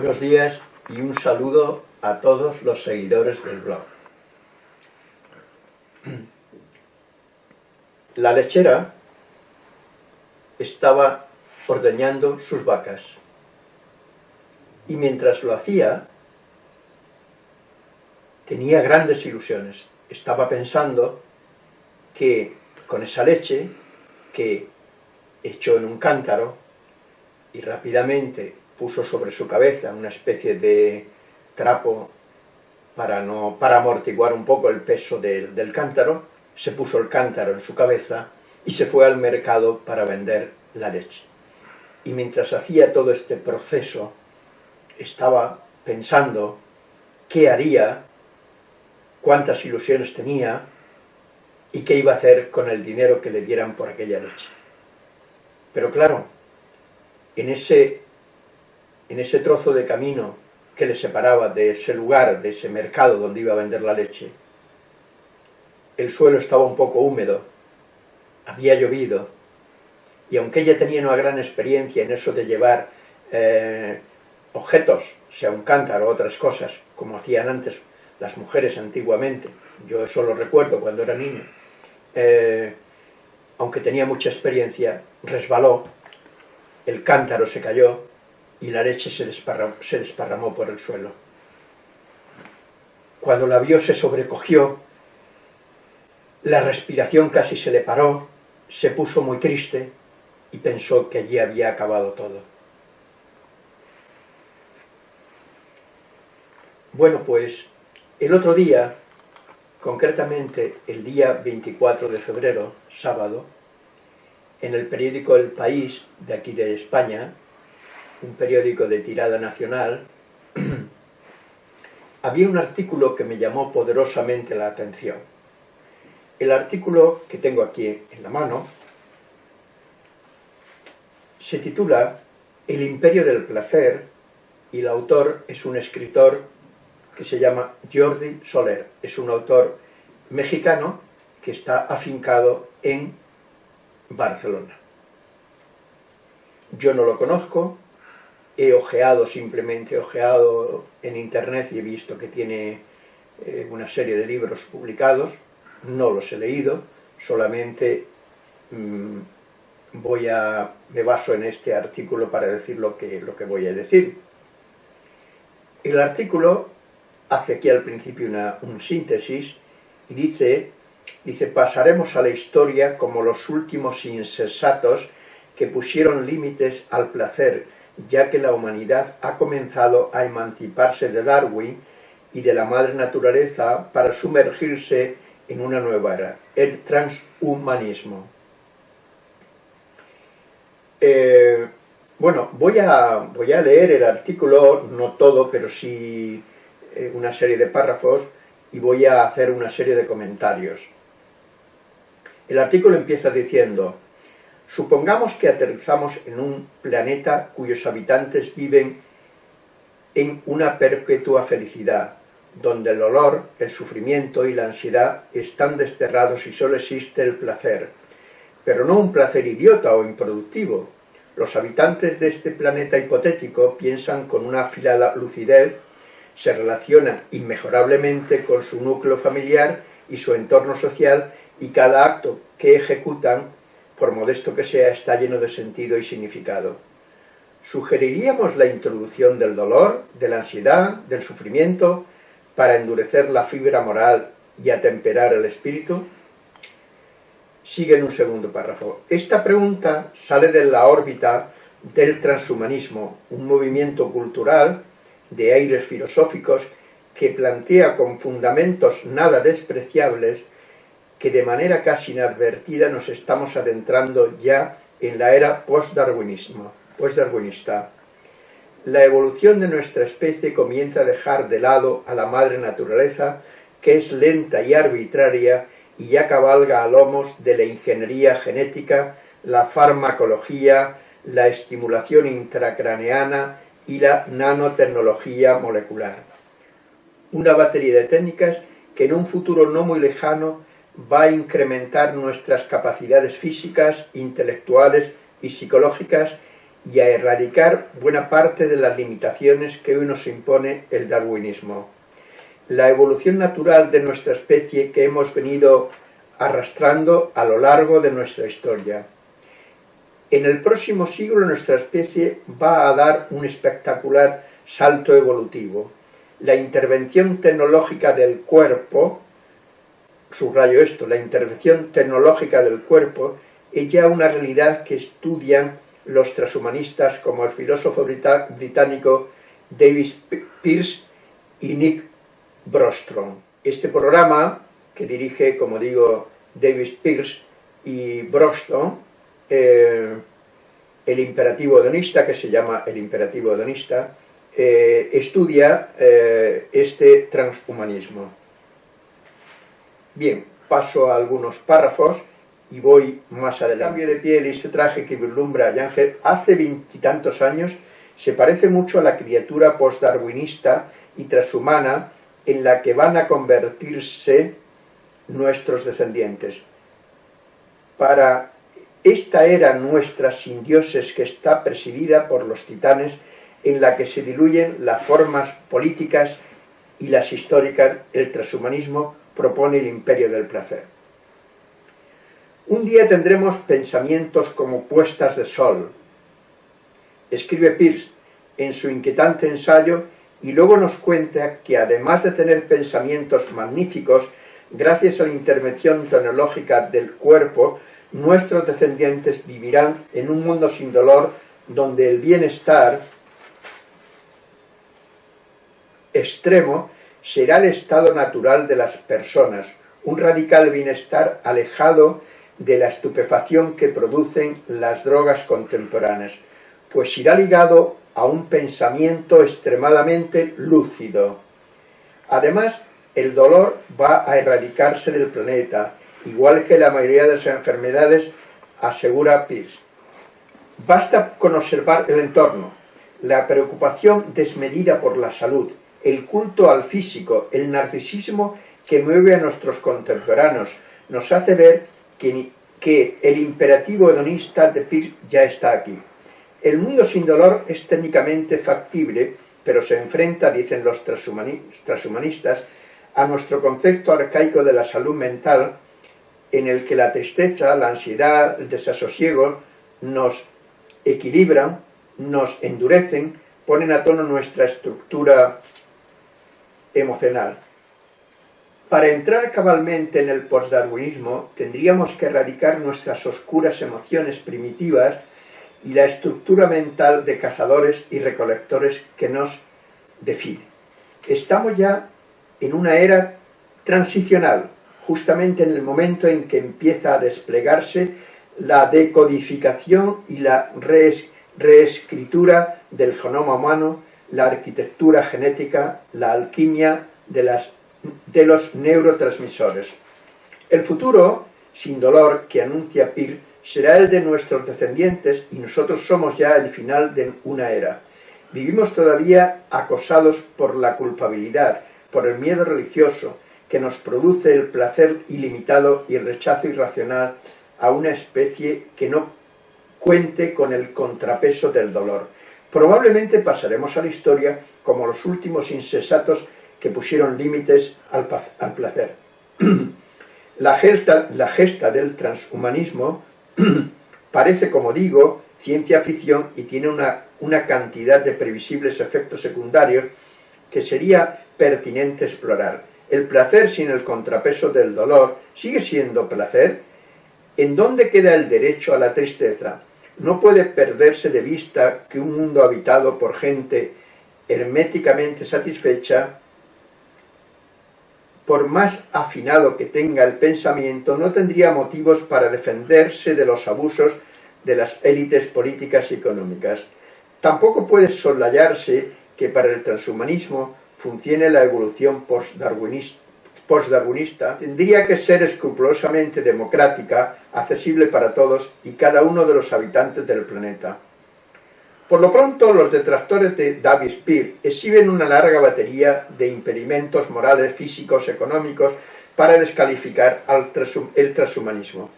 Buenos días y un saludo a todos los seguidores del blog. La lechera estaba ordeñando sus vacas y mientras lo hacía tenía grandes ilusiones. Estaba pensando que con esa leche que echó en un cántaro y rápidamente puso sobre su cabeza una especie de trapo para, no, para amortiguar un poco el peso del cántaro, se puso el cántaro en su cabeza y se fue al mercado para vender la leche. Y mientras hacía todo este proceso, estaba pensando qué haría, cuántas ilusiones tenía y qué iba a hacer con el dinero que le dieran por aquella leche. Pero claro, en ese, en ese trozo de camino que le separaba de ese lugar, de ese mercado donde iba a vender la leche, el suelo estaba un poco húmedo, había llovido, y aunque ella tenía una gran experiencia en eso de llevar eh, objetos, sea un cántaro o otras cosas, como hacían antes las mujeres antiguamente, yo eso lo recuerdo cuando era niño, eh, aunque tenía mucha experiencia, resbaló, el cántaro se cayó y la leche se desparramó, por el suelo. Cuando la vio se sobrecogió, la respiración casi se le paró, se puso muy triste y pensó que allí había acabado todo. Bueno, pues el otro día concretamente el día 24 de febrero, sábado, en el periódico El País, de aquí de España, un periódico de tirada nacional, había un artículo que me llamó poderosamente la atención. El artículo que tengo aquí en la mano se titula El imperio del placer y el autor es un escritor que se llama Jordi Soler. Es un autor mexicano que está afincado en Barcelona. Yo no lo conozco, he ojeado, simplemente ojeado en internet y he visto que tiene eh, una serie de libros publicados, no los he leído, solamente mm, voy a, me baso en este artículo para decir lo que, lo que voy a decir. El artículo hace aquí al principio una síntesis y dice, dice, pasaremos a la historia como los últimos insensatos que pusieron límites al placer, ya que la humanidad ha comenzado a emanciparse de Darwin y de la madre naturaleza para sumergirse en una nueva era, el transhumanismo. Eh, bueno, voy a, leer el artículo, no todo, pero sí eh, una serie de párrafos y voy a hacer una serie de comentarios. El artículo empieza diciendo, supongamos que aterrizamos en un planeta cuyos habitantes viven en una perpetua felicidad, donde el dolor, el sufrimiento y la ansiedad están desterrados y solo existe el placer, pero no un placer idiota o improductivo. Los habitantes de este planeta hipotético piensan con una afilada lucidez se relacionan inmejorablemente con su núcleo familiar y su entorno social y cada acto que ejecutan, por modesto que sea, está lleno de sentido y significado. ¿Sugeriríamos la introducción del dolor, de la ansiedad, del sufrimiento, para endurecer la fibra moral y atemperar el espíritu? Sigue en un segundo párrafo. Esta pregunta sale de la órbita del transhumanismo, un movimiento cultural de aires filosóficos que plantea con fundamentos nada despreciables que de manera casi inadvertida nos estamos adentrando ya en la era post-darwinista. La evolución de nuestra especie comienza a dejar de lado a la madre naturaleza, que es lenta y arbitraria y ya cabalga a lomos de la ingeniería genética, la farmacología, la estimulación intracraneana y la nanotecnología molecular. Una batería de técnicas que en un futuro no muy lejano va a incrementar nuestras capacidades físicas, intelectuales y psicológicas y a erradicar buena parte de las limitaciones que hoy nos impone el darwinismo. La evolución natural de nuestra especie que hemos venido arrastrando a lo largo de nuestra historia. En el próximo siglo nuestra especie va a dar un espectacular salto evolutivo. La intervención tecnológica del cuerpo, subrayo esto, la intervención tecnológica del cuerpo es ya una realidad que estudian los transhumanistas como el filósofo británico David Pearce y Nick Brostrom. Este programa, que dirige, como digo, David Pearce y Brostrom, eh, el imperativo hedonista, que se llama el imperativo hedonista, eh, estudia eh, este transhumanismo. Bien, paso a algunos párrafos y voy más adelante. El cambio de piel y este traje que vislumbra a Ángel hace veintitantos años se parece mucho a la criatura postdarwinista y transhumana en la que van a convertirse nuestros descendientes. Para esta era nuestra sin dioses que está presidida por los titanes en la que se diluyen las formas políticas y las históricas, el transhumanismo propone el imperio del placer. Un día tendremos pensamientos como puestas de sol, escribe Pierce en su inquietante ensayo y luego nos cuenta que además de tener pensamientos magníficos, gracias a la intervención tecnológica del cuerpo, nuestros descendientes vivirán en un mundo sin dolor donde el bienestar extremo será el estado natural de las personas, un radical bienestar alejado de la estupefacción que producen las drogas contemporáneas, pues irá ligado a un pensamiento extremadamente lúcido. Además, el dolor va a erradicarse del planeta, igual que la mayoría de las enfermedades, asegura Pierce. Basta con observar el entorno, la preocupación desmedida por la salud, el culto al físico, el narcisismo que mueve a nuestros contemporáneos, nos hace ver que, el imperativo hedonista de Pierce ya está aquí. El mundo sin dolor es técnicamente factible, pero se enfrenta, dicen los transhumanistas, a nuestro concepto arcaico de la salud mental, en el que la tristeza, la ansiedad, el desasosiego nos equilibran, nos endurecen, ponen a tono nuestra estructura emocional. Para entrar cabalmente en el postdarwinismo tendríamos que erradicar nuestras oscuras emociones primitivas y la estructura mental de cazadores y recolectores que nos define. Estamos ya en una era transicional, justamente en el momento en que empieza a desplegarse la decodificación y la reescritura del genoma humano, la arquitectura genética, la alquimia de los neurotransmisores. El futuro, sin dolor, que anuncia Pir, será el de nuestros descendientes y nosotros somos ya el final de una era. Vivimos todavía acosados por la culpabilidad, por el miedo religioso, que nos produce el placer ilimitado y el rechazo irracional a una especie que no cuente con el contrapeso del dolor. Probablemente pasaremos a la historia como los últimos insensatos que pusieron límites al, placer. la, gesta, la gesta del transhumanismo parece, como digo, ciencia ficción y tiene una, una cantidad de previsibles efectos secundarios que sería pertinente explorar. El placer sin el contrapeso del dolor sigue siendo placer. ¿En dónde queda el derecho a la tristeza? No puede perderse de vista que un mundo habitado por gente herméticamente satisfecha por más afinado que tenga el pensamiento, no tendría motivos para defenderse de los abusos de las élites políticas y económicas. Tampoco puede soslayarse que para el transhumanismo funcione la evolución postdarwinista, tendría que ser escrupulosamente democrática, accesible para todos y cada uno de los habitantes del planeta. Por lo pronto, los detractores de David Spear exhiben una larga batería de impedimentos morales, físicos, económicos, para descalificar al el transhumanismo.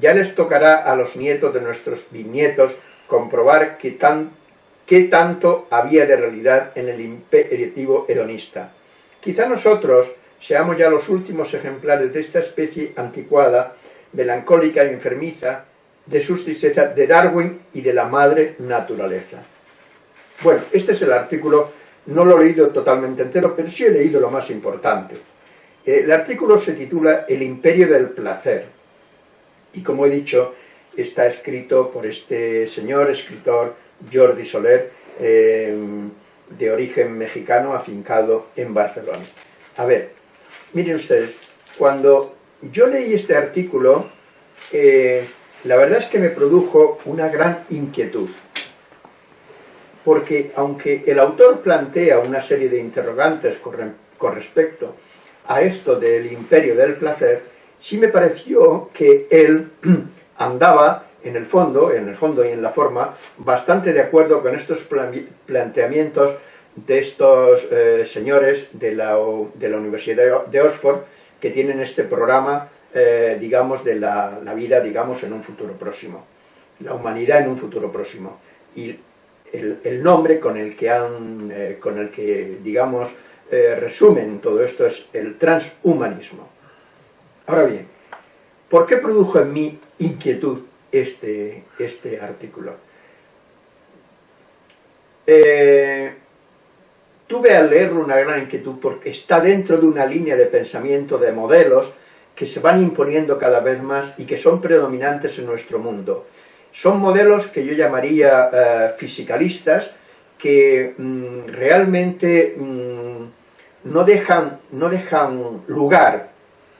Ya les tocará a los nietos de nuestros bisnietos comprobar qué, tan, qué tanto había de realidad en el imperativo hedonista. Quizá nosotros seamos ya los últimos ejemplares de esta especie anticuada, melancólica y enfermiza, de sus tristezas de Darwin y de la madre naturaleza. Bueno, este es el artículo, no lo he leído totalmente entero, pero sí he leído lo más importante. El artículo se titula El imperio del placer, y como he dicho, está escrito por este señor escritor Jordi Soler, eh, de origen mexicano, afincado en Barcelona. A ver, miren ustedes, cuando yo leí este artículo, eh, la verdad es que me produjo una gran inquietud, porque aunque el autor plantea una serie de interrogantes con, con respecto a esto del imperio del placer, sí me pareció que él andaba en el fondo, en el fondo y en la forma, bastante de acuerdo con estos planteamientos de estos eh, señores de la, de la, Universidad de Oxford que tienen este programa, eh, digamos, de la, vida, digamos, en un futuro próximo. La humanidad en un futuro próximo. Y el, nombre con el que han, eh, con el que, digamos, resumen todo esto es el transhumanismo. Ahora bien, ¿por qué produjo en mí inquietud este, este artículo. Eh, tuve al leerlo una gran inquietud porque está dentro de una línea de pensamiento de modelos que se van imponiendo cada vez más y que son predominantes en nuestro mundo. Son modelos que yo llamaría eh, fisicalistas, que mm, realmente mm, no, dejan, no dejan lugar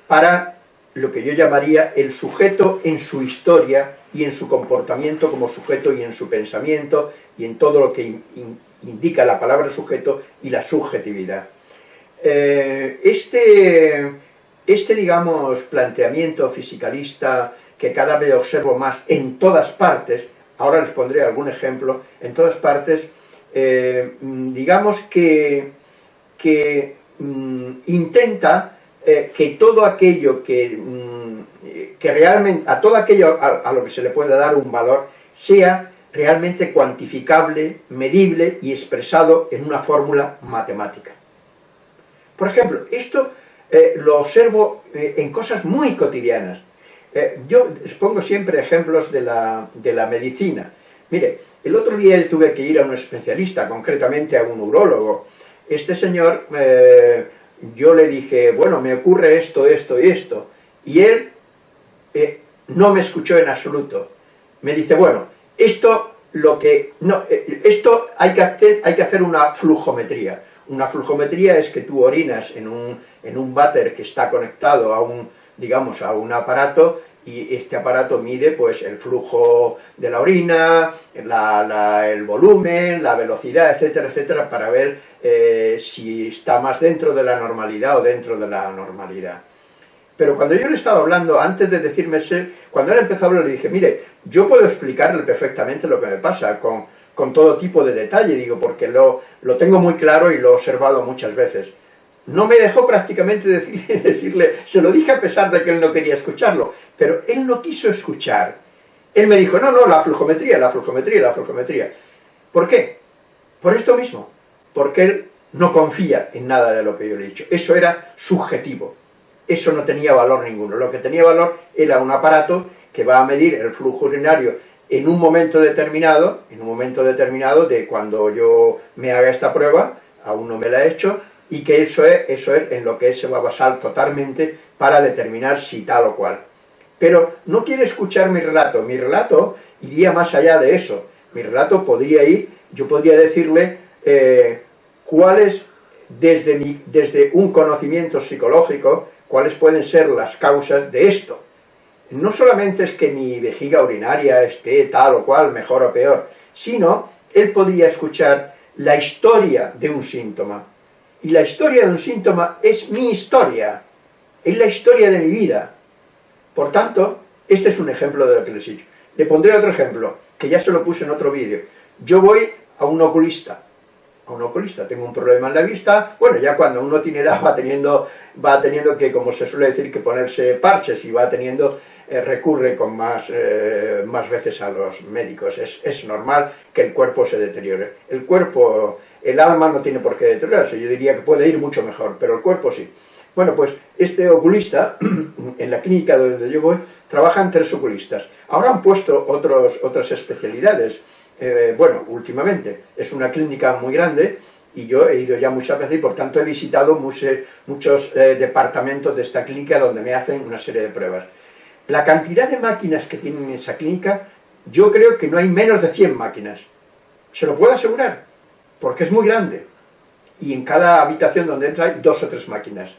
para lo que yo llamaría el sujeto en su historia y en su comportamiento como sujeto y en su pensamiento y en todo lo que indica la palabra sujeto y la subjetividad. Eh, este, este, digamos, planteamiento fisicalista que cada vez observo más en todas partes, ahora les pondré algún ejemplo, en todas partes, eh, digamos que, que mm, intenta eh, que todo aquello que, mm, que, realmente, a todo aquello a, lo que se le pueda dar un valor, sea realmente cuantificable, medible y expresado en una fórmula matemática. Por ejemplo, esto eh, lo observo eh, en cosas muy cotidianas. yo les pongo siempre ejemplos de la, de la medicina. Mire, el otro día tuve que ir a un especialista, concretamente a un urólogo. Este señor yo le dije, bueno, me ocurre esto, esto y esto, y él eh, no me escuchó en absoluto. Me dice, bueno, esto, lo que, no, eh, esto hay que, hacer, hay que hacer una flujometría. Una flujometría es que tú orinas en un, en un váter que está conectado a un, digamos, a un aparato y este aparato mide pues el flujo de la orina, el volumen, la velocidad, etcétera, etcétera, para ver eh, si está más dentro de la normalidad o dentro de la normalidad. Pero cuando yo le estaba hablando, antes de decirme ese, cuando él empezó a hablar, le dije, mire, yo puedo explicarle perfectamente lo que me pasa, con, con todo tipo de detalle, digo, porque lo, tengo muy claro y lo he observado muchas veces no me dejó prácticamente decirle, se lo dije a pesar de que él no quería escucharlo, pero él no quiso escuchar. Él me dijo, no, no, la flujometría, la flujometría, la flujometría. ¿Por qué? Por esto mismo, porque él no confía en nada de lo que yo le he dicho. Eso era subjetivo, eso no tenía valor ninguno. Lo que tenía valor era un aparato que va a medir el flujo urinario en un momento determinado, en un momento determinado de cuando yo me haga esta prueba, aún no me la he hecho, y que eso es, eso es en lo que se va a basar totalmente para determinar si tal o cual. Pero no quiere escuchar mi relato, mi relato iría más allá de eso, mi relato podría ir, yo podría decirle eh, cuáles, desde, mi, desde un conocimiento psicológico, cuáles pueden ser las causas de esto. No solamente es que mi vejiga urinaria esté tal o cual, mejor o peor, sino él podría escuchar la historia de un síntoma, y la historia de un síntoma es mi historia, es la historia de mi vida. Por tanto, este es un ejemplo de lo que les he dicho. Le pondré otro ejemplo, que ya se lo puse en otro vídeo. Yo voy a un oculista, a un oculista, tengo un problema en la vista, bueno, ya cuando uno tiene edad va teniendo, va teniendo que, como se suele decir, que ponerse parches y va teniendo eh, recurre con más, eh, más veces a los médicos. Es, es, normal que el cuerpo se deteriore. El cuerpo, el alma no tiene por qué deteriorarse, yo diría que puede ir mucho mejor, pero el cuerpo sí. Bueno, pues este oculista, en la clínica donde yo voy, trabajan tres oculistas. Ahora han puesto otros, otras especialidades. Eh, bueno, últimamente, es una clínica muy grande, y yo he ido ya muchas veces y por tanto he visitado muchos, eh, departamentos de esta clínica donde me hacen una serie de pruebas. La cantidad de máquinas que tienen en esa clínica, yo creo que no hay menos de 100 máquinas. Se lo puedo asegurar, porque es muy grande. Y en cada habitación donde entra hay dos o tres máquinas.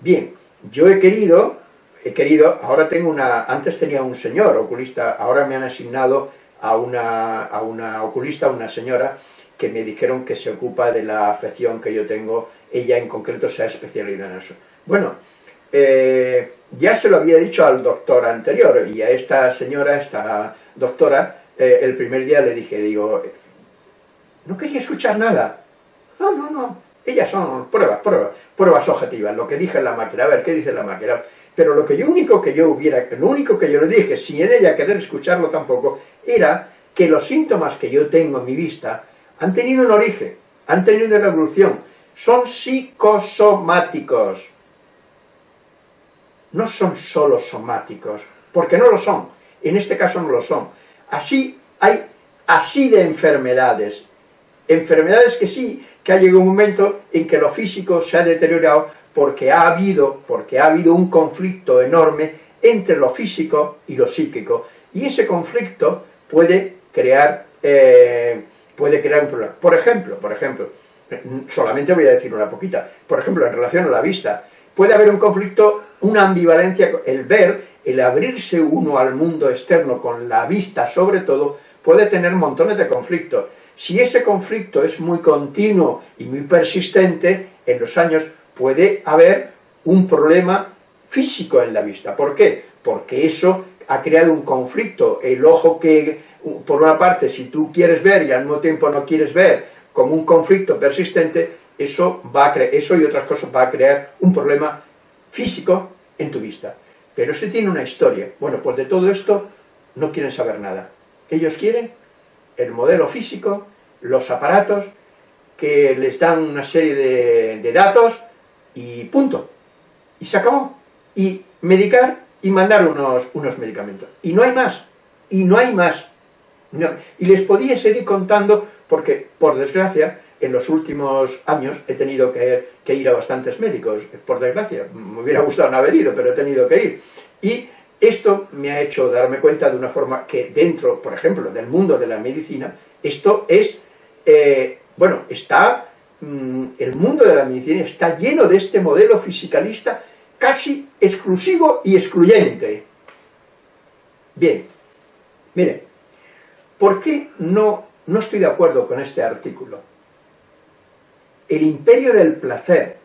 Bien, yo he querido, he querido, ahora tengo una, antes tenía un señor oculista, ahora me han asignado a una, a una oculista, una señora, que me dijeron que se ocupa de la afección que yo tengo, ella en concreto se ha especializado en eso. Bueno, eh, ya se lo había dicho al doctor anterior, y a esta señora, esta doctora, eh, el primer día le dije, digo, no quería escuchar nada. No, no, no, ellas son pruebas, pruebas, pruebas objetivas, lo que dije en la máquina, a ver, ¿qué dice la máquina? Pero lo único que yo hubiera, lo único que yo le dije, sin ella querer escucharlo tampoco, era que los síntomas que yo tengo en mi vista han tenido un origen, han tenido una evolución, son psicosomáticos. No son solo somáticos, porque no lo son, en este caso no lo son. Así hay así de enfermedades, enfermedades que sí, que ha llegado un momento en que lo físico se ha deteriorado porque ha habido, porque ha habido un conflicto enorme entre lo físico y lo psíquico, y ese conflicto puede crear eh, puede crear un problema. Por ejemplo, por ejemplo, solamente voy a decir una poquita, por ejemplo, en relación a la vista, puede haber un conflicto, una ambivalencia, el ver, el abrirse uno al mundo externo con la vista sobre todo, puede tener montones de conflictos. Si ese conflicto es muy continuo y muy persistente, en los años puede haber un problema físico en la vista. ¿Por qué? Porque eso ha creado un conflicto. El ojo que por una parte, si tú quieres ver y al mismo tiempo no quieres ver, como un conflicto persistente, eso, va a eso y otras cosas va a crear un problema físico en tu vista. Pero si tiene una historia. Bueno, pues de todo esto no quieren saber nada. Ellos quieren el modelo físico, los aparatos, que les dan una serie de, de datos y punto. Y se acabó. Y medicar y mandar unos, unos medicamentos. Y no hay más. Y no hay más. Y les podía seguir contando porque, por desgracia, en los últimos años he tenido que, ir a bastantes médicos, por desgracia, me hubiera gustado no haber ido, pero he tenido que ir. Y esto me ha hecho darme cuenta de una forma que dentro, por ejemplo, del mundo de la medicina, esto es, eh, bueno, está, mm, el mundo de la medicina está lleno de este modelo fisicalista casi exclusivo y excluyente. Bien, miren, ¿Por qué no, no estoy de acuerdo con este artículo? El imperio del placer.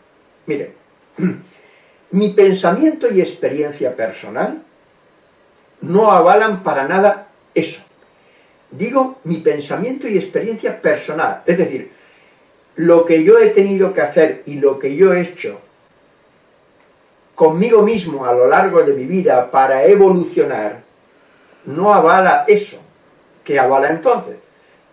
Mire, mi pensamiento y experiencia personal no avalan para nada eso. Digo mi pensamiento y experiencia personal, es decir, lo que yo he tenido que hacer y lo que yo he hecho conmigo mismo a lo largo de mi vida para evolucionar, no avala eso. ¿Qué avala entonces?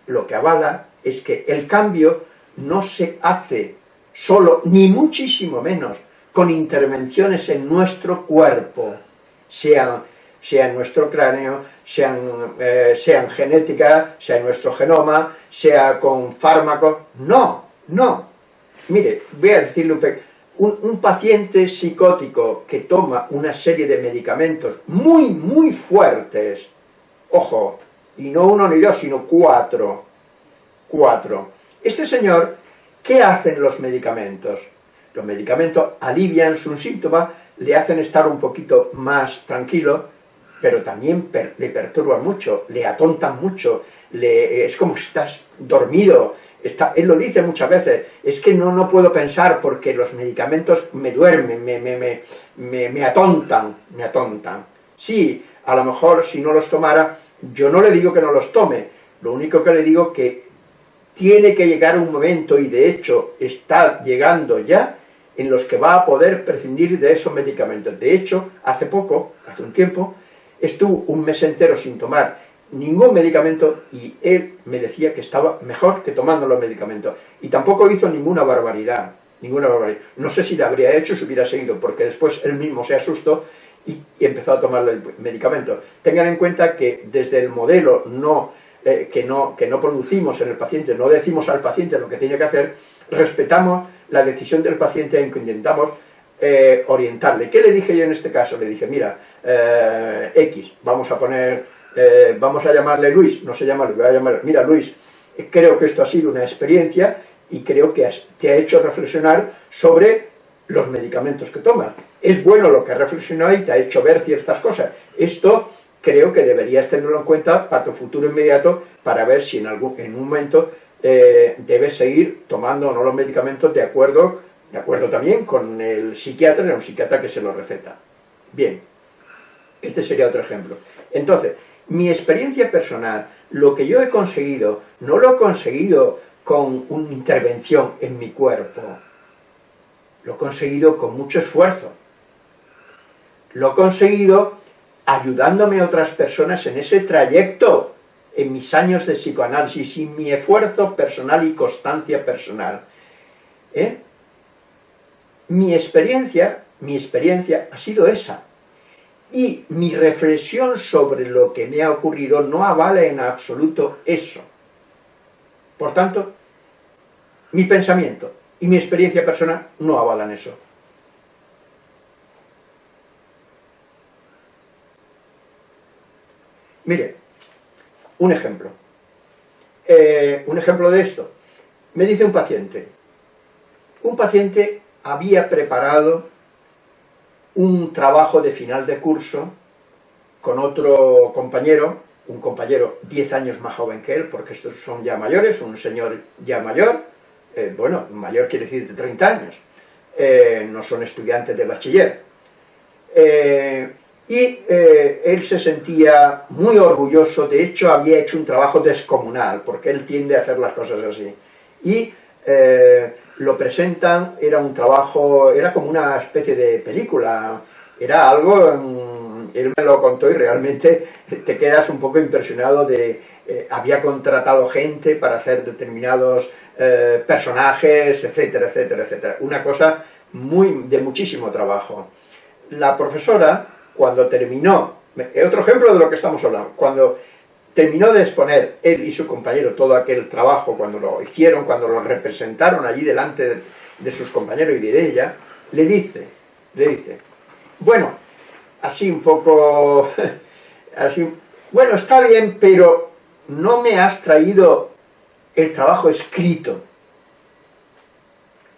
Lo que avala es que el cambio no se hace solo, ni muchísimo menos, con intervenciones en nuestro cuerpo, sean, sea en nuestro cráneo, sean, eh, sean genética, sea en nuestro genoma, sea con fármacos, no, no. Mire, voy a decirle un, un paciente psicótico que toma una serie de medicamentos muy, muy fuertes, ojo, y no uno ni dos, sino cuatro. Cuatro. Este señor, ¿qué hacen los medicamentos? Los medicamentos alivian su síntoma, le hacen estar un poquito más tranquilo, pero también le perturban mucho, le atontan mucho, le, es como si estás dormido, está, él lo dice muchas veces, es que no, no puedo pensar porque los medicamentos me duermen, me, me, me, me atontan, me atontan. Sí, a lo mejor si no los tomara yo no le digo que no los tome, lo único que le digo que tiene que llegar un momento, y de hecho está llegando ya, en los que va a poder prescindir de esos medicamentos. De hecho, hace poco, hace un tiempo, estuvo un mes entero sin tomar ningún medicamento y él me decía que estaba mejor que tomando los medicamentos. Y tampoco hizo ninguna barbaridad, ninguna barbaridad. No sé si le habría hecho si hubiera seguido, porque después él mismo se asustó y, empezó a tomar el medicamento. Tengan en cuenta que desde el modelo no, eh, que, no, que no producimos en el paciente, no decimos al paciente lo que tiene que hacer, respetamos la decisión del paciente en que intentamos eh, orientarle. ¿Qué le dije yo en este caso? Le dije, mira, eh, X, vamos a poner, vamos a llamarle Luis, no se llama Luis, voy a llamar, mira Luis, creo que esto ha sido una experiencia y creo que te ha hecho reflexionar sobre los medicamentos que tomas. Es bueno lo que has reflexionado y te ha hecho ver ciertas cosas. Esto creo que deberías tenerlo en cuenta para tu futuro inmediato para ver si en, algún, en un momento eh, debes seguir tomando o no los medicamentos de acuerdo, de acuerdo también con el psiquiatra, un psiquiatra que se lo receta. Bien, este sería otro ejemplo. Entonces, mi experiencia personal, lo que yo he conseguido, no lo he conseguido con una intervención en mi cuerpo, lo he conseguido con mucho esfuerzo. Lo he conseguido ayudándome a otras personas en ese trayecto, en mis años de psicoanálisis y mi esfuerzo personal y constancia personal. ¿Eh? Mi experiencia, mi experiencia ha sido esa. Y mi reflexión sobre lo que me ha ocurrido no avala en absoluto eso. Por tanto, mi pensamiento, y mi experiencia personal no avalan eso. Mire, un ejemplo. Eh, un ejemplo de esto. Me dice un paciente. Un paciente había preparado un trabajo de final de curso con otro compañero, un compañero 10 años más joven que él, porque estos son ya mayores, un señor ya mayor, eh, bueno, mayor quiere decir de 30 años, eh, no son estudiantes de bachiller. Eh, y él se sentía muy orgulloso, de hecho había hecho un trabajo descomunal, porque él tiende a hacer las cosas así. Y lo presentan, era un trabajo, era como una especie de película, era algo, mm, él me lo contó y realmente te quedas un poco impresionado de, había contratado gente para hacer determinados eh, personajes, etcétera, etcétera, etcétera. Una cosa muy de muchísimo trabajo. La profesora, cuando terminó, otro ejemplo de lo que estamos hablando, cuando terminó de exponer él y su compañero todo aquel trabajo, cuando lo hicieron, cuando lo representaron allí delante de, sus compañeros y de ella, le dice, le dice, bueno, así un poco, así, bueno, está bien, pero no me has traído el trabajo escrito,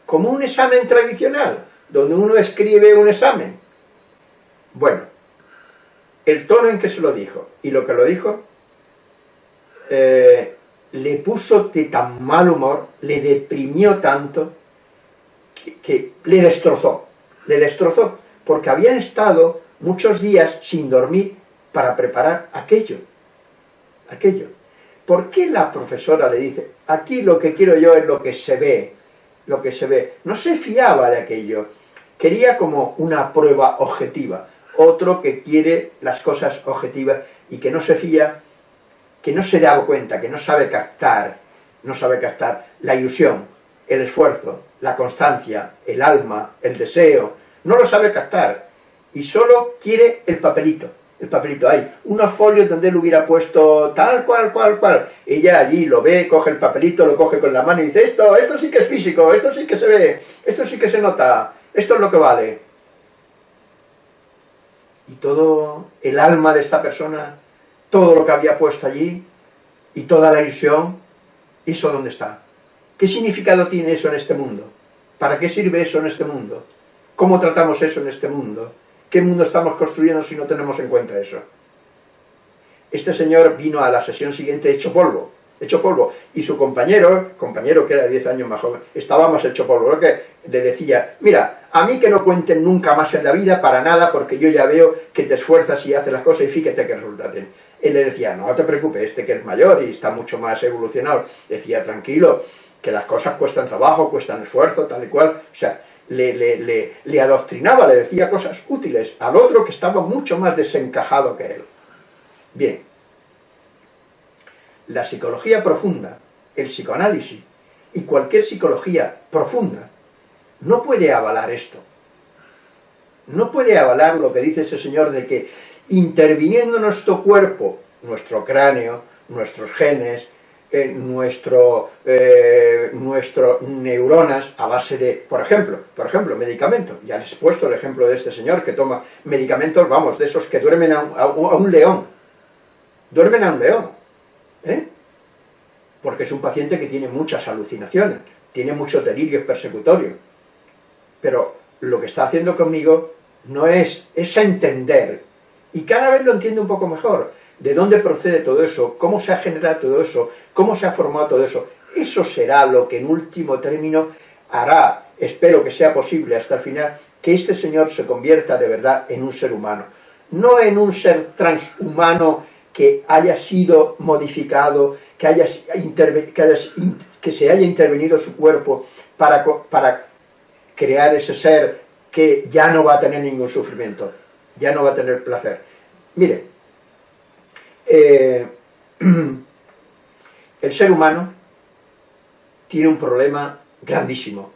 como un examen tradicional, donde uno escribe un examen. Bueno, el tono en que se lo dijo y lo que lo dijo, eh, le puso de tan mal humor, le deprimió tanto, que, que le destrozó, le destrozó, porque habían estado muchos días sin dormir para preparar aquello, aquello. ¿Por qué la profesora le dice, aquí lo que quiero yo es lo que se ve, lo que se ve? No se fiaba de aquello, quería como una prueba objetiva, otro que quiere las cosas objetivas y que no se fía, que no se da cuenta, que no sabe captar, no sabe captar la ilusión, el esfuerzo, la constancia, el alma, el deseo, no lo sabe captar y solo quiere el papelito el papelito, hay unos folios donde él hubiera puesto tal cual, cual, cual. Ella allí lo ve, coge el papelito, lo coge con la mano y dice, esto, esto sí que es físico, esto sí que se ve, esto sí que se nota, esto es lo que vale. Y todo el alma de esta persona, todo lo que había puesto allí, y toda la ilusión, ¿eso dónde está? ¿Qué significado tiene eso en este mundo? ¿Para qué sirve eso en este mundo? ¿Cómo tratamos eso en este mundo? ¿Qué mundo estamos construyendo si no tenemos en cuenta eso? Este señor vino a la sesión siguiente hecho polvo, hecho polvo, y su compañero, compañero que era 10 años más joven, estaba más hecho polvo, lo que le decía, mira, a mí que no cuenten nunca más en la vida para nada, porque yo ya veo que te esfuerzas y haces las cosas y fíjate que resultaten. Él le decía, no te preocupes, este que es mayor y está mucho más evolucionado, decía, tranquilo, que las cosas cuestan trabajo, cuestan esfuerzo, tal y cual, o sea, le, le, adoctrinaba, le decía cosas útiles al otro que estaba mucho más desencajado que él. Bien, la psicología profunda, el psicoanálisis y cualquier psicología profunda no puede avalar esto. No puede avalar lo que dice ese señor de que interviniendo nuestro cuerpo, nuestro cráneo, nuestros genes, nuestro, eh, nuestro neuronas a base de, por ejemplo, por ejemplo, medicamentos. Ya les he puesto el ejemplo de este señor que toma medicamentos, vamos, de esos que duermen a un, león. Duermen a un león. ¿eh? Porque es un paciente que tiene muchas alucinaciones, tiene muchos delirios persecutorios. Pero lo que está haciendo conmigo no es, es entender, y cada vez lo entiende un poco mejor, de dónde procede todo eso, cómo se ha generado todo eso, cómo se ha formado todo eso. Eso será lo que en último término hará, espero que sea posible hasta el final, que este señor se convierta de verdad en un ser humano. No en un ser transhumano que haya sido modificado, que, haya, que, se haya intervenido su cuerpo para, para crear ese ser que ya no va a tener ningún sufrimiento, ya no va a tener placer. Mire, eh, el ser humano tiene un problema grandísimo.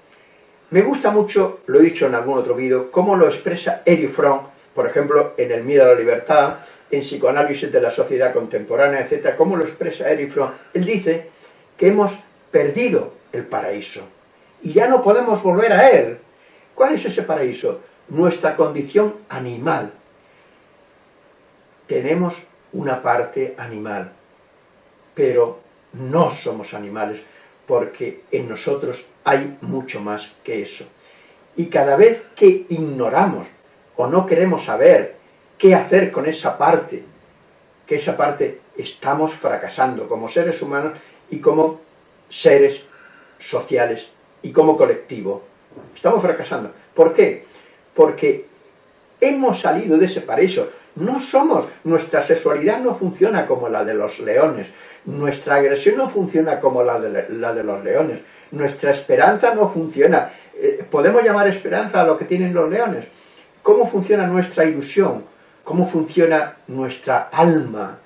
Me gusta mucho, lo he dicho en algún otro vídeo, cómo lo expresa Eric Fromm, por ejemplo, en El miedo a la libertad, en Psicoanálisis de la sociedad contemporánea, etc. Cómo lo expresa Eric Fromm. Él dice que hemos perdido el paraíso y ya no podemos volver a él. ¿Cuál es ese paraíso? Nuestra condición animal. Tenemos una parte animal, pero no somos animales, porque en nosotros hay mucho más que eso. Y cada vez que ignoramos o no queremos saber qué hacer con esa parte, que esa parte estamos fracasando como seres humanos y como seres sociales y como colectivo. Estamos fracasando. ¿Por qué? Porque hemos salido de ese paraíso. No somos, nuestra sexualidad no funciona como la de los leones, nuestra agresión no funciona como la de, la de los leones, nuestra esperanza no funciona. Eh, ¿Podemos llamar esperanza a lo que tienen los leones? ¿Cómo funciona nuestra ilusión? ¿Cómo funciona nuestra alma?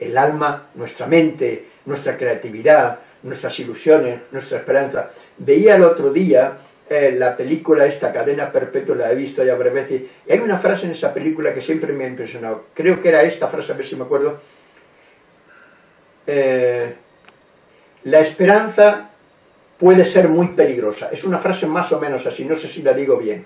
El alma, nuestra mente, nuestra creatividad, nuestras ilusiones, nuestra esperanza. Veía el otro día eh, la película esta, Cadena Perpetua, la he visto ya breves veces, y hay una frase en esa película que siempre me ha impresionado, creo que era esta frase, a ver si me acuerdo, eh, la esperanza puede ser muy peligrosa, es una frase más o menos así, no sé si la digo bien,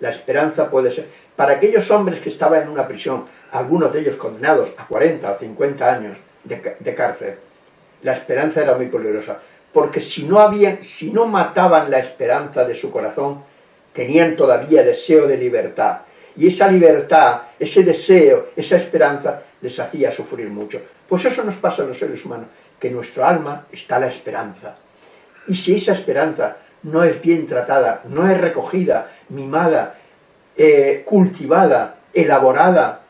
la esperanza puede ser, para aquellos hombres que estaban en una prisión, algunos de ellos condenados a 40 o 50 años de cárcel, la esperanza era muy peligrosa, porque si no, habían, si no mataban la esperanza de su corazón, tenían todavía deseo de libertad. Y esa libertad, ese deseo, esa esperanza, les hacía sufrir mucho. Pues eso nos pasa a los seres humanos, que en nuestro alma está la esperanza. Y si esa esperanza no es bien tratada, no es recogida, mimada, eh, cultivada, elaborada,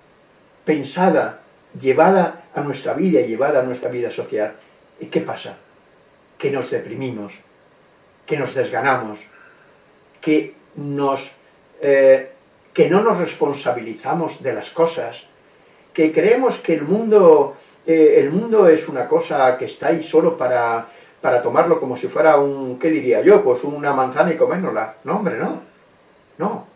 pensada, llevada a nuestra vida y llevada a nuestra vida social, ¿qué pasa? Que nos deprimimos, que nos desganamos, que, nos, eh, que no nos responsabilizamos de las cosas, que creemos que el mundo, eh, el mundo es una cosa que está ahí solo para, para tomarlo como si fuera un, ¿qué diría yo? Pues una manzana y comérnosla. No, hombre, no. No.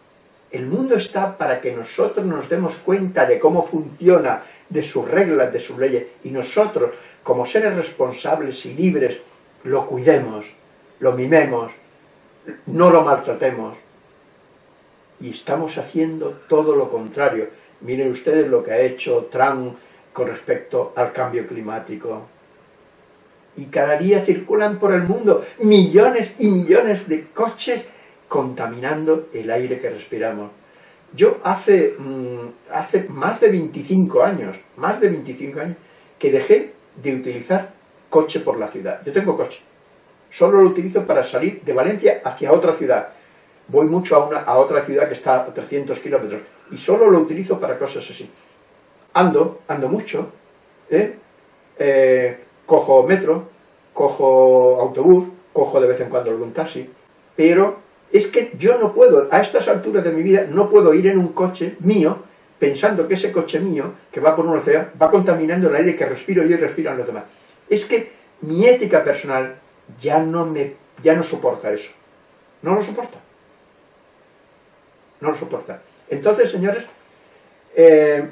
El mundo está para que nosotros nos demos cuenta de cómo funciona, de sus reglas, de sus leyes, y nosotros, como seres responsables y libres, lo cuidemos, lo mimemos, no lo maltratemos. Y estamos haciendo todo lo contrario. Miren ustedes lo que ha hecho Trump con respecto al cambio climático. Y cada día circulan por el mundo millones y millones de coches contaminando el aire que respiramos. Yo hace, mm, hace más de 25 años, más de 25 años, que dejé de utilizar coche por la ciudad. Yo tengo coche. Solo lo utilizo para salir de Valencia hacia otra ciudad. Voy mucho a, una, a otra ciudad que está a 300 kilómetros. Y solo lo utilizo para cosas así. Ando, ando mucho. ¿eh? Eh, cojo metro, cojo autobús, cojo de vez en cuando algún taxi. Pero Es que yo no puedo, a estas alturas de mi vida, no puedo ir en un coche mío pensando que ese coche mío, que va por una ciudad, va contaminando el aire que respiro yo y respiran los demás. Es que mi ética personal ya no, me, ya no soporta eso. No lo soporta. No lo soporta. Entonces, señores, eh,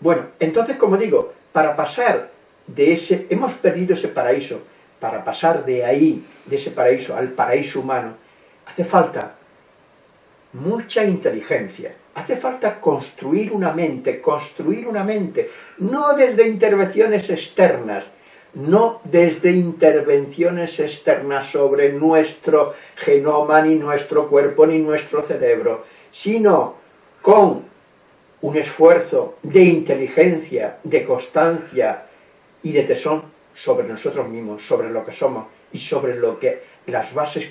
bueno, entonces, como digo, para pasar de ese, hemos perdido ese paraíso, para pasar de ahí, de ese paraíso al paraíso humano, hace falta mucha inteligencia, hace falta construir una mente, construir una mente, no desde intervenciones externas, no desde intervenciones externas sobre nuestro genoma, ni nuestro cuerpo, ni nuestro cerebro, sino con un esfuerzo de inteligencia, de constancia y de tesón sobre nosotros mismos, sobre lo que somos y sobre lo que las bases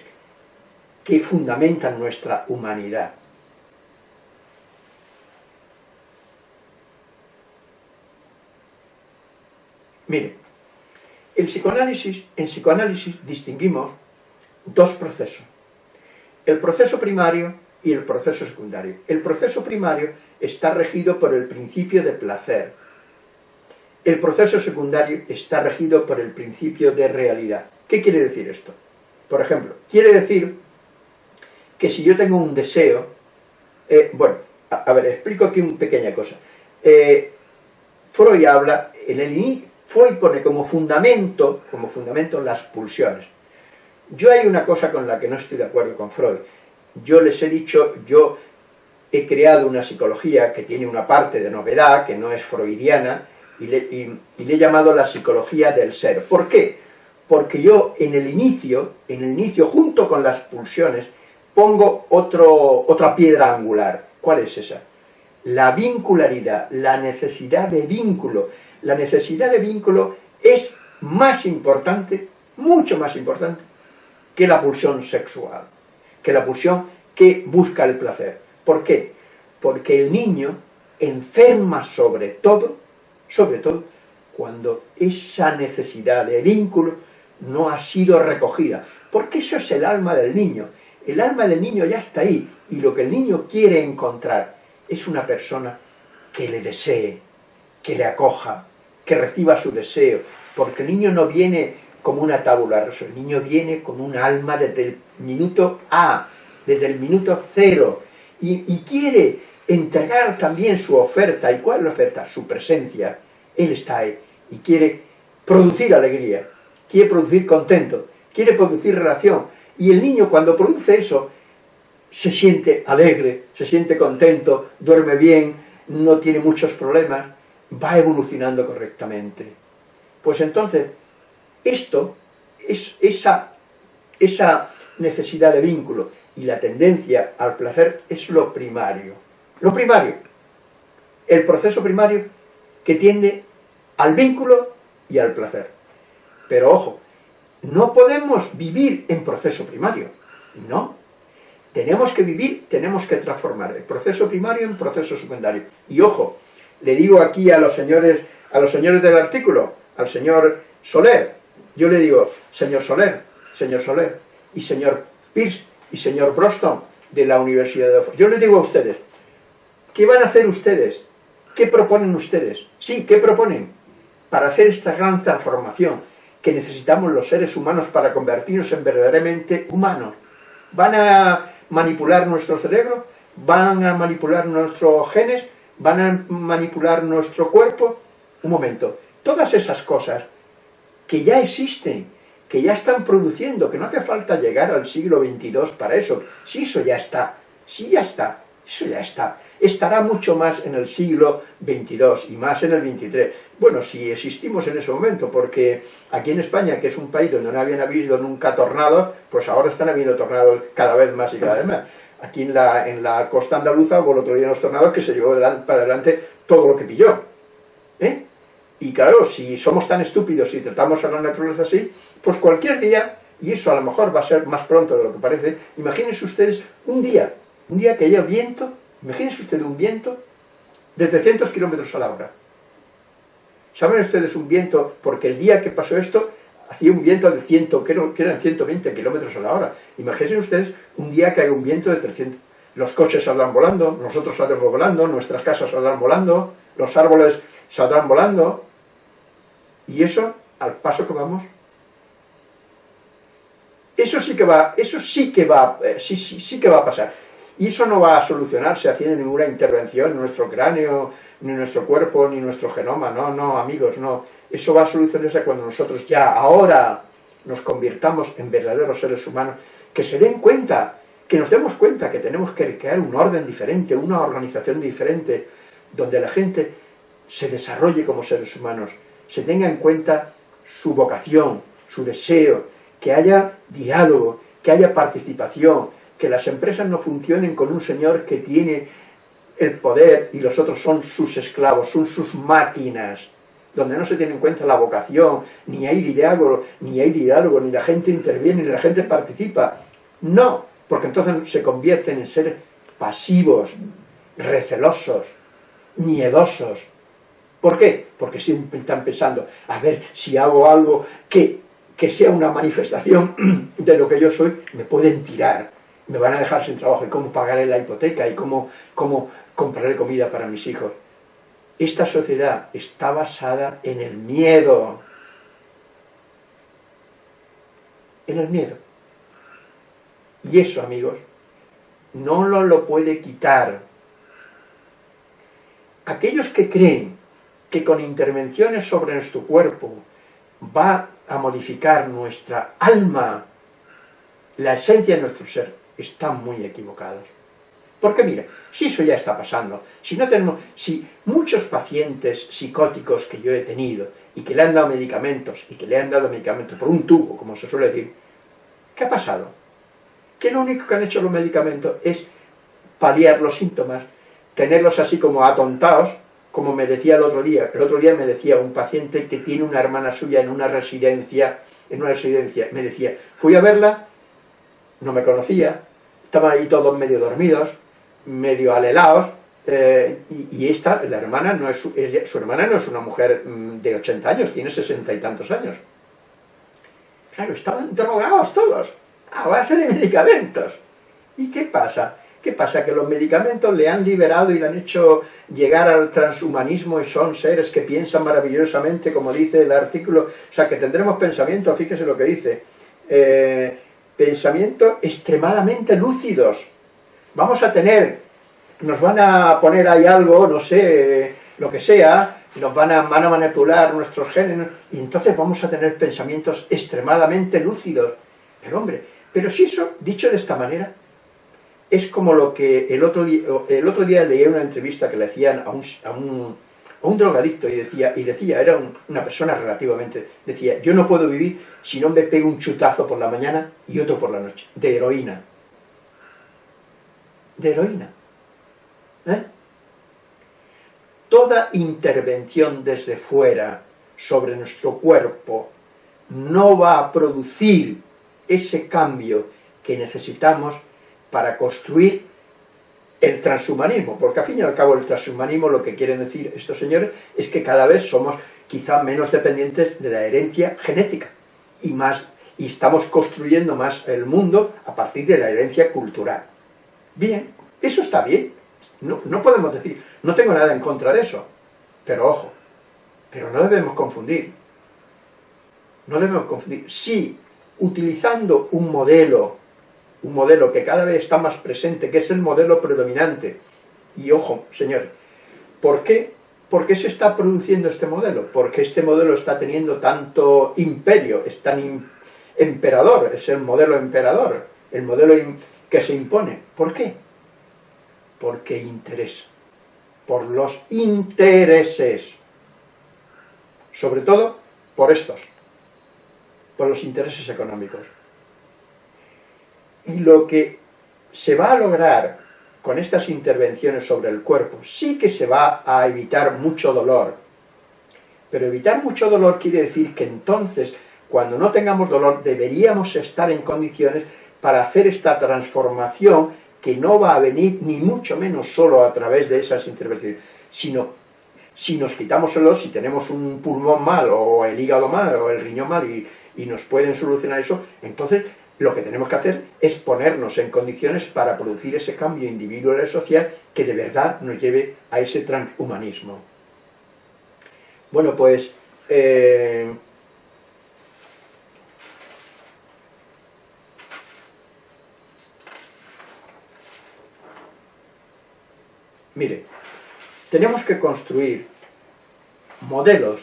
que fundamentan nuestra humanidad. Mire, el psicoanálisis, en psicoanálisis distinguimos dos procesos. El proceso primario y el proceso secundario. El proceso primario está regido por el principio de placer. El proceso secundario está regido por el principio de realidad. ¿Qué quiere decir esto? Por ejemplo, quiere decir que si yo tengo un deseo, eh, bueno, a, ver, explico aquí una pequeña cosa. Eh, Freud habla, en el inicio, Freud pone como fundamento, como fundamento las pulsiones. Yo hay una cosa con la que no estoy de acuerdo con Freud. Yo les he dicho, yo he creado una psicología que tiene una parte de novedad, que no es freudiana, y le, he llamado la psicología del ser. ¿Por qué? Porque yo en el inicio, en el inicio junto con las pulsiones, pongo otro, otra piedra angular. ¿Cuál es esa? La vincularidad, la necesidad de vínculo. La necesidad de vínculo es más importante, mucho más importante, que la pulsión sexual, que la pulsión que busca el placer. ¿Por qué? Porque el niño enferma sobre todo, sobre todo, cuando esa necesidad de vínculo no ha sido recogida. Porque eso es el alma del niño. El alma del niño ya está ahí, y lo que el niño quiere encontrar es una persona que le desee, que le acoja, que reciba su deseo, porque el niño no viene como una tabula el niño viene con un alma desde el minuto A, desde el minuto cero, y, quiere entregar también su oferta. ¿Y cuál es la oferta? Su presencia. Él está ahí y quiere producir alegría, quiere producir contento, quiere producir relación. Y el niño cuando produce eso, se siente alegre, se siente contento, duerme bien, no tiene muchos problemas, va evolucionando correctamente. Pues entonces, esto es esa, esa necesidad de vínculo, y la tendencia al placer es lo primario. Lo primario, el proceso primario que tiende al vínculo y al placer. Pero ojo, no podemos vivir en proceso primario, no. Tenemos que vivir, tenemos que transformar el proceso primario en proceso secundario. Y ojo, le digo aquí a los señores, a los señores del artículo, al señor Soler, yo le digo, señor Soler, señor Soler y señor Pierce, y señor Broston de la Universidad de Oxford. Yo les digo a ustedes, ¿qué van a hacer ustedes? ¿Qué proponen ustedes? Sí, ¿qué proponen? Para hacer esta gran transformación que necesitamos los seres humanos para convertirnos en verdaderamente humanos. ¿Van a manipular nuestro cerebro? ¿Van a manipular nuestros genes? ¿Van a manipular nuestro cuerpo? Un momento, todas esas cosas que ya existen, que ya están produciendo, que no hace falta llegar al siglo XXII para eso. Si eso ya está, si ya está, eso ya está. Estará mucho más en el siglo XXII y más en el XXIII. Bueno, si existimos en ese momento, porque aquí en España, que es un país donde no habían habido nunca tornados, pues ahora están habiendo tornados cada vez más y cada vez más. Aquí en la, en la costa andaluza hubo el otro día unos tornados que se llevó para adelante todo lo que pilló. ¿Eh? Y claro, si somos tan estúpidos y tratamos a la naturaleza así, pues cualquier día, y eso a lo mejor va a ser más pronto de lo que parece, imagínense ustedes un día, un día que haya viento, imagínense ustedes un viento de 300 kilómetros a la hora. ¿Saben ustedes un viento? Porque el día que pasó esto, hacía un viento de 100, creo que eran 120 kilómetros a la hora. Imagínense ustedes un día que hay un viento de 300. Los coches saldrán volando, nosotros saldremos volando, nuestras casas saldrán volando, los árboles saldrán volando. Y eso, al paso que vamos, eso sí que va, eso sí que va, eh, sí, sí, sí que va a pasar. Y eso no va a solucionarse haciendo ninguna intervención en nuestro cráneo, ni nuestro cuerpo, ni nuestro genoma. No, no, amigos, no. Eso va a solucionarse cuando nosotros ya, ahora, nos convirtamos en verdaderos seres humanos, que se den cuenta, que nos demos cuenta que tenemos que crear un orden diferente, una organización diferente, donde la gente se desarrolle como seres humanos, se tenga en cuenta su vocación, su deseo, que haya diálogo, que haya participación, que las empresas no funcionen con un señor que tiene el poder y los otros son sus esclavos, son sus máquinas, donde no se tiene en cuenta la vocación, ni hay diálogo, ni hay diálogo, ni la gente interviene, ni la gente participa. No, porque entonces se convierten en seres pasivos, recelosos, miedosos. ¿Por qué? Porque siempre están pensando, a ver, si hago algo que que sea una manifestación de lo que yo soy, me pueden tirar, me van a dejar sin trabajo, y cómo pagaré la hipoteca, y cómo, cómo compraré comida para mis hijos. Esta sociedad está basada en el miedo, en el miedo. Y eso, amigos, no lo, puede quitar. Aquellos que creen que con intervenciones sobre nuestro cuerpo va a modificar nuestra alma, la esencia de nuestro ser, están muy equivocados. Porque mira, si eso ya está pasando, si no tenemos, si muchos pacientes psicóticos que yo he tenido y que le han dado medicamentos y que le han dado medicamentos por un tubo, como se suele decir, ¿qué ha pasado? Que lo único que han hecho los medicamentos es paliar los síntomas, tenerlos así como atontados, como me decía el otro día, el otro día me decía un paciente que tiene una hermana suya en una residencia, en una residencia, me decía, fui a verla, no me conocía, estaban ahí todos medio dormidos, medio alelados, eh, y, esta, la hermana, no es su, su hermana no es una mujer mm, de 80 años, tiene 60 y tantos años. Claro, estaban drogados todos, a base de medicamentos. ¿Y qué pasa? ¿Qué pasa? Que los medicamentos le han liberado y le han hecho llegar al transhumanismo y son seres que piensan maravillosamente, como dice el artículo. O sea, que tendremos pensamientos, fíjese lo que dice, eh, pensamientos extremadamente lúcidos. Vamos a tener, nos van a poner ahí algo, no sé, lo que sea, nos van a, van a manipular nuestros genes, y entonces vamos a tener pensamientos extremadamente lúcidos. Pero hombre, pero si eso, dicho de esta manera, es como lo que el otro día, el otro día leí una entrevista que le hacían a un, a un, a un drogadicto y decía, y decía, era una persona relativamente, decía, yo no puedo vivir si no me pego un chutazo por la mañana y otro por la noche, de heroína. De heroína. ¿Eh? Toda intervención desde fuera sobre nuestro cuerpo no va a producir ese cambio que necesitamos para construir el transhumanismo, porque al fin y al cabo el transhumanismo lo que quieren decir estos señores es que cada vez somos quizá menos dependientes de la herencia genética y más y estamos construyendo más el mundo a partir de la herencia cultural. Bien, eso está bien, no, no podemos decir, no tengo nada en contra de eso, pero ojo, pero no debemos confundir, no debemos confundir, si utilizando un modelo un modelo que cada vez está más presente, que es el modelo predominante. Y ojo, señores, ¿por qué, ¿por qué se está produciendo este modelo? Porque este modelo está teniendo tanto imperio, es tan emperador, es el modelo emperador, el modelo que se impone. ¿Por qué? Porque interesa, por los intereses, sobre todo por estos, por los intereses económicos. Y lo que se va a lograr con estas intervenciones sobre el cuerpo, sí que se va a evitar mucho dolor. Pero evitar mucho dolor quiere decir que entonces, cuando no tengamos dolor, deberíamos estar en condiciones para hacer esta transformación que no va a venir ni mucho menos solo a través de esas intervenciones, sino si nos quitamos el si tenemos un pulmón mal, o el hígado mal, o el riñón mal, y, nos pueden solucionar eso, entonces lo que tenemos que hacer es ponernos en condiciones para producir ese cambio individual y social que de verdad nos lleve a ese transhumanismo. Bueno, pues... Eh, mire, tenemos que construir modelos,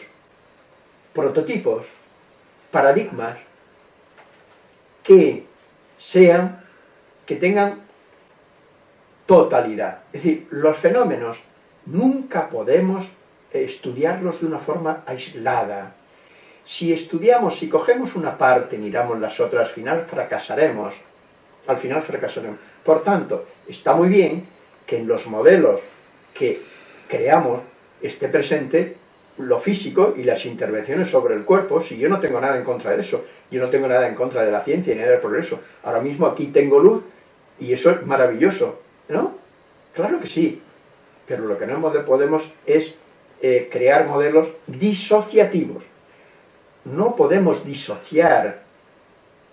prototipos, paradigmas que sean, que tengan totalidad. Es decir, los fenómenos nunca podemos estudiarlos de una forma aislada. Si estudiamos, si cogemos una parte y miramos las otras, al final fracasaremos. Al final fracasaremos. Por tanto, está muy bien que en los modelos que creamos esté presente lo físico y las intervenciones sobre el cuerpo, si yo no tengo nada en contra de eso, yo no tengo nada en contra de la ciencia ni del progreso. Ahora mismo aquí tengo luz y eso es maravilloso, ¿no? Claro que sí, pero lo que no podemos es eh, crear modelos disociativos. No podemos disociar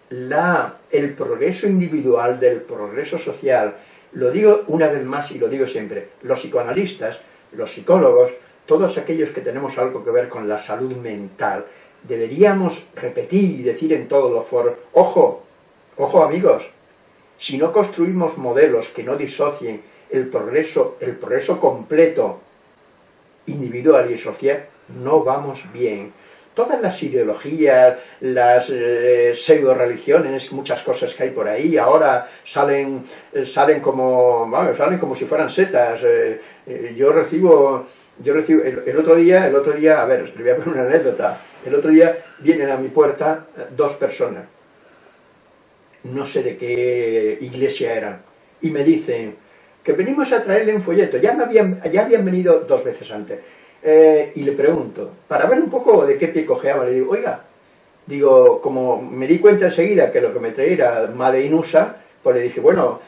la, el progreso individual del progreso social. Lo digo una vez más y lo digo siempre, los psicoanalistas, los psicólogos, todos aquellos que tenemos algo que ver con la salud mental, deberíamos repetir y decir en todos los foros, ojo, ojo amigos, si no construimos modelos que no disocien el progreso, el progreso completo, individual y social, no vamos bien. Todas las ideologías, las eh, pseudo-religiones, muchas cosas que hay por ahí, ahora salen, eh, salen, como, salen como si fueran setas. Eh, yo recibo yo recibo, el, otro día, el otro día, a ver, le voy a poner una anécdota, el otro día vienen a mi puerta dos personas, no sé de qué iglesia eran, y me dicen que venimos a traerle un folleto, ya, me habían, ya habían venido dos veces antes, eh, y le pregunto, para ver un poco de qué pie cojeaba, le digo, oiga, digo, como me di cuenta enseguida que lo que me traía era Made in USA, pues le dije, bueno,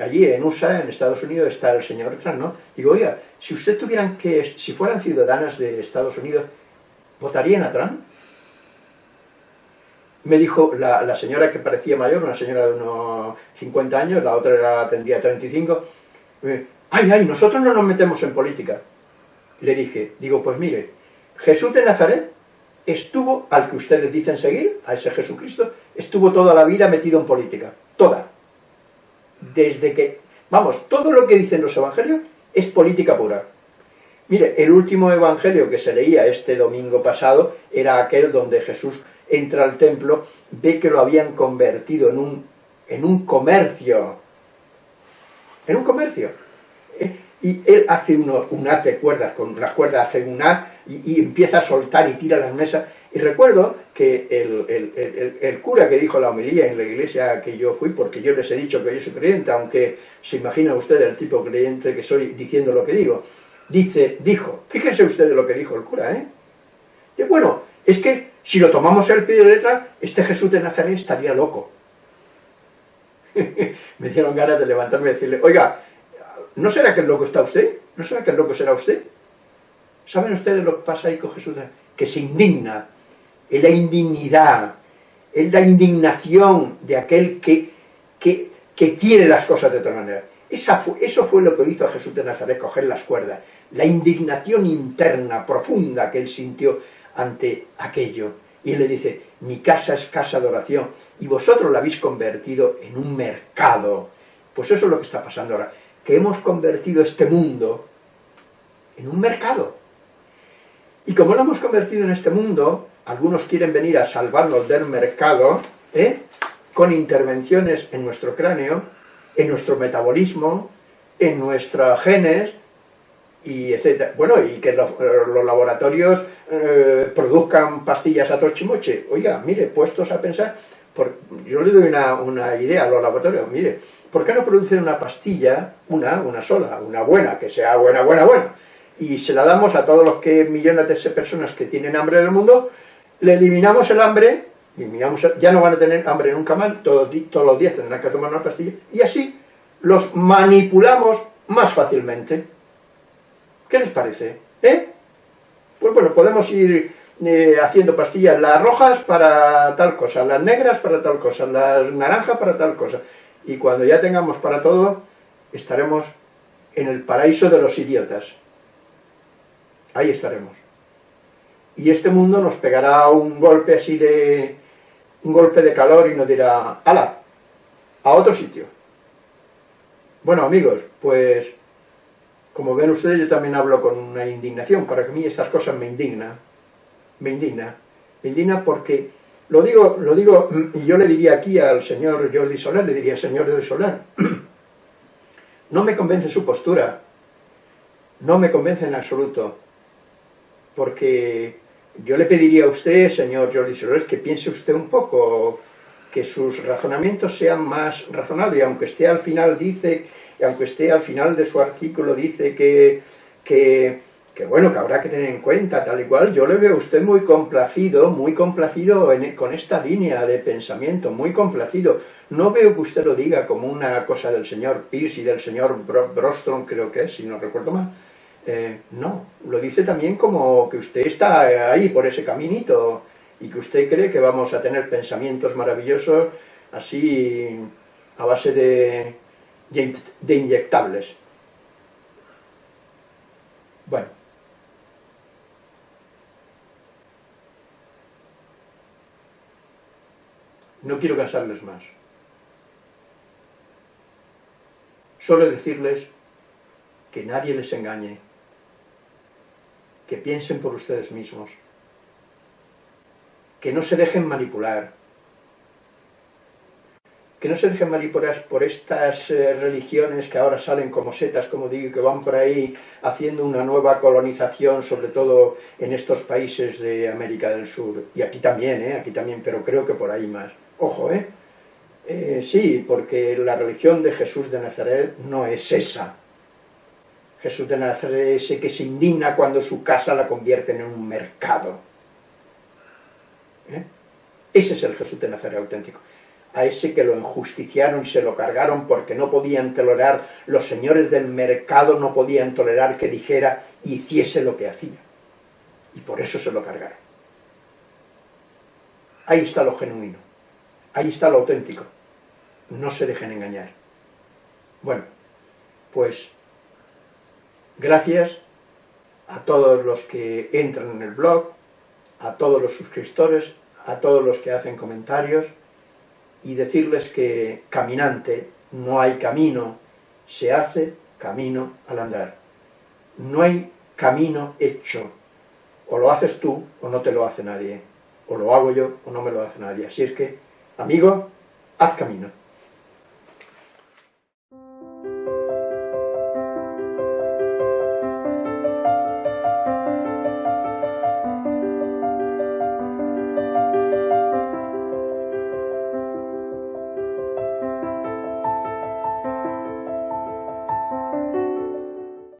allí en USA, en Estados Unidos, está el señor Trump, ¿no? Digo, oiga, si usted tuvieran que, si fueran ciudadanas de Estados Unidos, ¿votarían a Trump? Me dijo la, señora que parecía mayor, una señora de unos 50 años, la otra era, tendría 35, ay, ay, nosotros no nos metemos en política. Le dije, digo, pues mire, Jesús de Nazaret estuvo, al que ustedes dicen seguir, a ese Jesucristo, estuvo toda la vida metido en política, toda desde que, vamos, todo lo que dicen los evangelios es política pura. Mire, el último evangelio que se leía este domingo pasado era aquel donde Jesús entra al templo, ve que lo habían convertido en un, en un comercio, en un comercio. Y él hace uno, un haz de cuerdas, con las cuerdas hace un haz y, empieza a soltar y tira las mesas y recuerdo que el, cura que dijo la homilía en la iglesia que yo fui, porque yo les he dicho que yo soy creyente, aunque se imagina usted el tipo creyente que soy diciendo lo que digo, dice, dijo, fíjense ustedes lo que dijo el cura, ¿eh? Y bueno, es que si lo tomamos el pie de letra, este Jesús de Nazaret estaría loco. Me dieron ganas de levantarme y decirle, oiga, ¿no será que el loco está usted? ¿No será que el loco será usted? ¿Saben ustedes lo que pasa ahí con Jesús? Que se indigna es la indignidad, es la indignación de aquel que, que, quiere las cosas de otra manera. eso fue lo que hizo a Jesús de Nazaret, coger las cuerdas, la indignación interna, profunda que él sintió ante aquello. Y él le dice, mi casa es casa de oración, y vosotros la habéis convertido en un mercado. Pues eso es lo que está pasando ahora, que hemos convertido este mundo en un mercado. Y como lo hemos convertido en este mundo, algunos quieren venir a salvarnos del mercado, ¿eh? con intervenciones en nuestro cráneo, en nuestro metabolismo, en nuestros genes, y etcétera. Bueno, y que los, laboratorios eh, produzcan pastillas a trochimoche. Oiga, mire, puestos a pensar, yo le doy una, idea a los laboratorios, mire, ¿por qué no producen una pastilla, una, una sola, una buena, que sea buena, buena, buena? Y se la damos a todos los que millones de personas que tienen hambre en el mundo, le eliminamos el hambre, ya no van a tener hambre nunca más, todos, todos los días tendrán que tomar una pastilla, y así los manipulamos más fácilmente. ¿Qué les parece? ¿Eh? Pues bueno, podemos ir eh, haciendo pastillas, las rojas para tal cosa, las negras para tal cosa, las naranjas para tal cosa. Y cuando ya tengamos para todo, estaremos en el paraíso de los idiotas. Ahí estaremos. Y este mundo nos pegará un golpe así de... un golpe de calor y nos dirá, ¡hala! A otro sitio. Bueno amigos, pues como ven ustedes yo también hablo con una indignación, para mí estas cosas me indigna, me indigna, me indigna porque, lo digo, lo digo, y yo le diría aquí al señor Jordi Soler, le diría, señor Jordi Soler, no me convence su postura, no me convence en absoluto, porque yo le pediría a usted, señor Jordi Soler, que piense usted un poco, que sus razonamientos sean más razonables, y aunque esté al final dice, y aunque esté al final de su artículo dice que, que, bueno, que habrá que tener en cuenta, tal y cual, yo le veo a usted muy complacido, muy complacido con esta línea de pensamiento, muy complacido. No veo que usted lo diga como una cosa del señor Pierce y del señor Brostrom, creo que es, si no recuerdo mal. Eh, no, lo dice también como que usted está ahí por ese caminito, y que usted cree que vamos a tener pensamientos maravillosos así a base de, de inyectables. Bueno. No quiero cansarles más. Solo decirles que nadie les engañe, que piensen por ustedes mismos, que no se dejen manipular, que no se dejen manipular por estas eh, religiones que ahora salen como setas, como digo, que van por ahí haciendo una nueva colonización, sobre todo en estos países de América del Sur, y aquí también, ¿eh? aquí también, pero creo que por ahí más. Ojo, ¿eh? eh sí, porque la religión de Jesús de Nazaret no es esa. Jesús de Nazaret es ese que se indigna cuando su casa la convierten en un mercado ¿Eh? Ese es el Jesús de Nazaret auténtico. A ese que lo enjusticiaron y se lo cargaron porque no podían tolerar, los señores del mercado no podían tolerar que dijera y hiciese lo que hacía. Y por eso se lo cargaron. Ahí está lo genuino. Ahí está lo auténtico. No se dejen engañar. Bueno, pues gracias a todos los que entran en el blog, a todos los suscriptores, a todos los que hacen comentarios y decirles que caminante no hay camino, se hace camino al andar. No hay camino hecho, o lo haces tú o no te lo hace nadie, o lo hago yo o no me lo hace nadie. Así es que, amigo, haz camino.